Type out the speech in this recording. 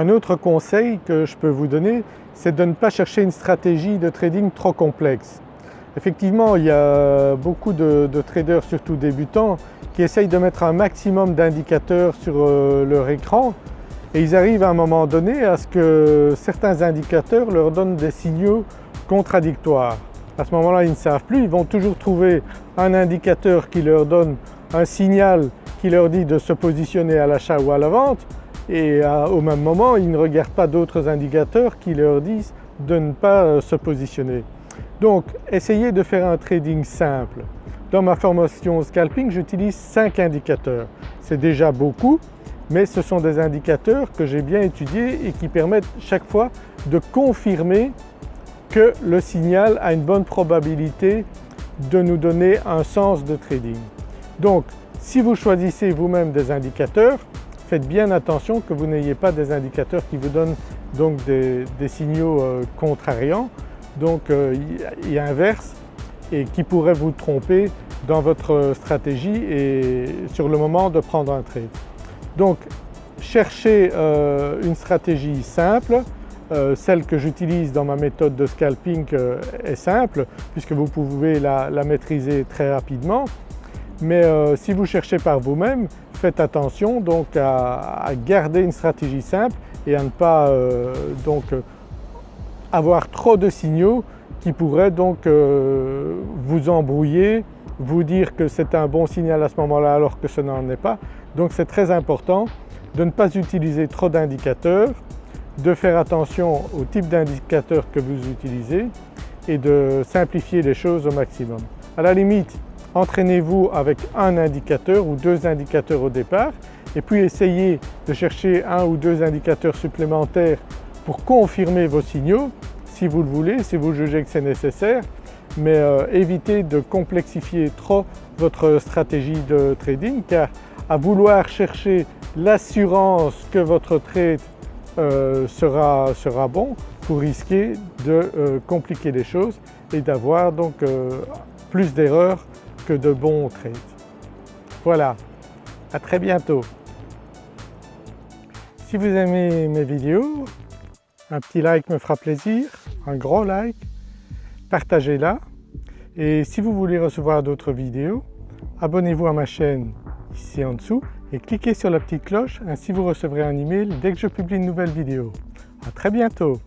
Un autre conseil que je peux vous donner c'est de ne pas chercher une stratégie de trading trop complexe. Effectivement il y a beaucoup de, traders surtout débutants qui essayent de mettre un maximum d'indicateurs sur euh, leur écran et ils arrivent à un moment donné à ce que certains indicateurs leur donnent des signaux contradictoires. À ce moment-là ils ne savent plus, ils vont toujours trouver un indicateur qui leur donne un signal qui leur dit de se positionner à l'achat ou à la vente et au même moment ils ne regardent pas d'autres indicateurs qui leur disent de ne pas euh, se positionner. Donc essayez de faire un trading simple. Dans ma formation scalping j'utilise 5 indicateurs. C'est déjà beaucoup mais ce sont des indicateurs que j'ai bien étudiés et qui permettent chaque fois de confirmer que le signal a une bonne probabilité de nous donner un sens de trading. Donc si vous choisissez vous-même des indicateurs, faites bien attention que vous n'ayez pas des indicateurs qui vous donnent donc des, signaux euh, contrariants, donc euh, inverse et qui pourraient vous tromper dans votre stratégie et sur le moment de prendre un trade. Donc cherchez euh, une stratégie simple, celle que j'utilise dans ma méthode de scalping est simple puisque vous pouvez la maîtriser très rapidement. Mais si vous cherchez par vous-même, faites attention donc à, garder une stratégie simple et à ne pas euh, donc avoir trop de signaux qui pourraient donc euh, vous embrouiller, vous dire que c'est un bon signal à ce moment-là alors que ce n'en est pas. Donc c'est très important de ne pas utiliser trop d'indicateurs, de faire attention au type d'indicateur que vous utilisez et de simplifier les choses au maximum. À la limite entraînez-vous avec un indicateur ou deux indicateurs au départ et puis essayez de chercher un ou deux indicateurs supplémentaires pour confirmer vos signaux si vous le voulez, si vous jugez que c'est nécessaire mais euh, évitez de complexifier trop votre stratégie de trading car à vouloir chercher l'assurance que votre trade euh, sera, sera, bon, vous risquez de euh, compliquer les choses et d'avoir donc plus d'erreurs de bons trades. Voilà, à très bientôt. Si vous aimez mes vidéos, un petit like me fera plaisir, un gros like, partagez-la et si vous voulez recevoir d'autres vidéos, abonnez-vous à ma chaîne ici en dessous et cliquez sur la petite cloche, ainsi vous recevrez un email dès que je publie une nouvelle vidéo. À très bientôt